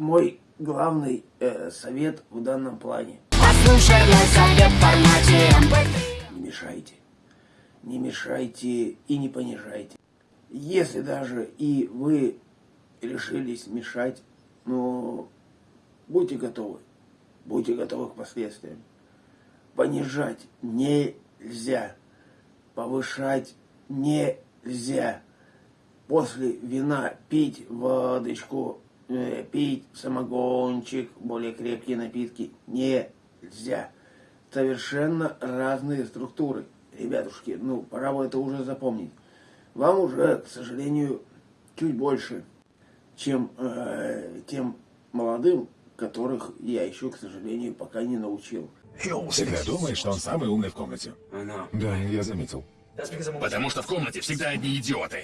мой главный э, совет в данном плане. Послушай мой совет в формате MP3. Не мешайте. Не мешайте и не понижайте. Если даже и вы решились мешать, ну, будьте готовы. Будьте готовы к последствиям. Понижать нельзя. Повышать нельзя. После вина пить водочку, э, пить самогончик, более крепкие напитки нельзя. Совершенно разные структуры. Ребятушки, ну, пора бы это уже запомнить. Вам уже, к сожалению, чуть больше, чем э, тем молодым, которых я еще, к сожалению, пока не научил. Всегда думает, что он самый умный в комнате. Да, я заметил. Потому что в комнате всегда одни идиоты.